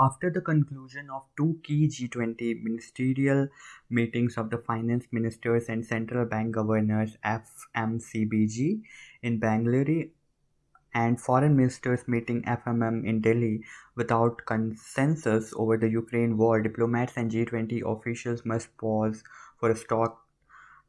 After the conclusion of two key G20 ministerial meetings of the finance ministers and central bank governors FMCBG in Bangalore and foreign ministers meeting FMM in Delhi without consensus over the Ukraine war, diplomats and G20 officials must pause for a stock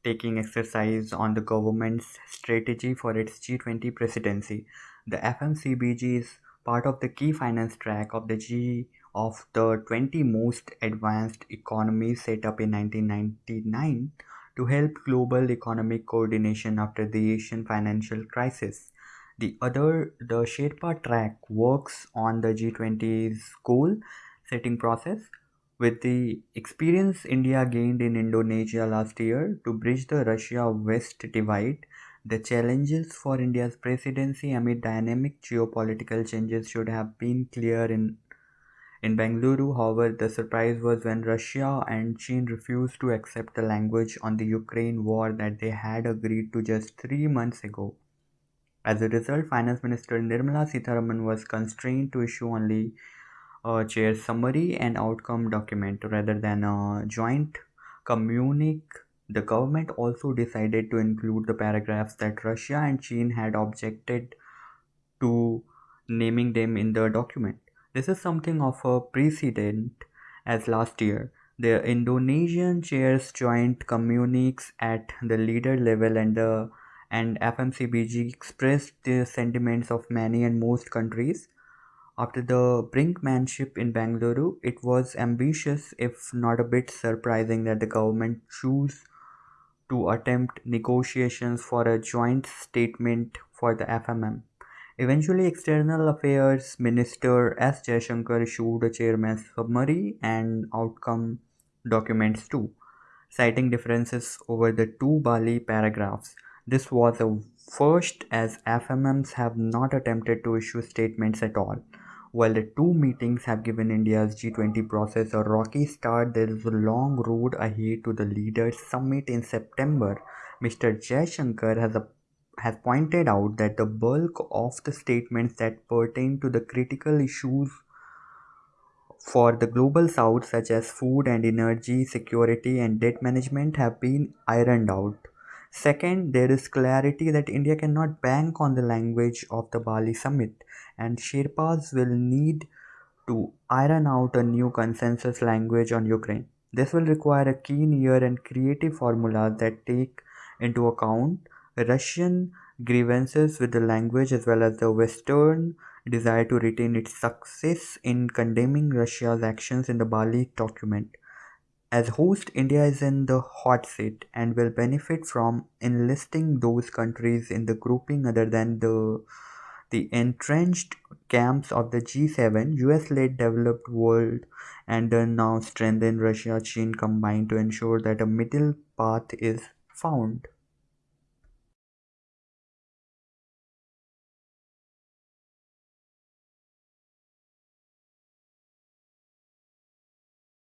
taking exercise on the government's strategy for its G20 presidency. The FMCBG is part of the key finance track of the G of the 20 most advanced economies set up in 1999 to help global economic coordination after the Asian financial crisis. The other, the Sherpa track works on the G20's goal setting process with the experience India gained in Indonesia last year to bridge the Russia West divide the challenges for India's presidency amid dynamic geopolitical changes should have been clear in in Bengaluru, however, the surprise was when Russia and China refused to accept the language on the Ukraine war that they had agreed to just three months ago. As a result, Finance Minister Nirmala Sitharaman was constrained to issue only a chair summary and outcome document rather than a joint communique. The government also decided to include the paragraphs that Russia and China had objected to naming them in the document. This is something of a precedent as last year. The Indonesian chairs joint communiques at the leader level and the and FMCBG expressed the sentiments of many and most countries. After the brinkmanship in Bangalore, it was ambitious, if not a bit surprising, that the government chose to attempt negotiations for a joint statement for the FMM. Eventually, External Affairs Minister S. Jaishankar issued a chairman's summary and outcome documents too, citing differences over the two Bali paragraphs. This was a first as FMMs have not attempted to issue statements at all. While the two meetings have given India's G20 process a rocky start, there is a long road ahead to the Leaders Summit in September. Mr. Jaishankar has a has pointed out that the bulk of the statements that pertain to the critical issues for the global south such as food and energy security and debt management have been ironed out. Second there is clarity that india cannot bank on the language of the bali summit and sherpas will need to iron out a new consensus language on ukraine. This will require a keen ear and creative formulas that take into account Russian grievances with the language as well as the Western desire to retain its success in condemning Russia's actions in the Bali document. As host, India is in the hot seat and will benefit from enlisting those countries in the grouping other than the the entrenched camps of the G7, US-led developed world and the now strengthened Russia-China combined to ensure that a middle path is found.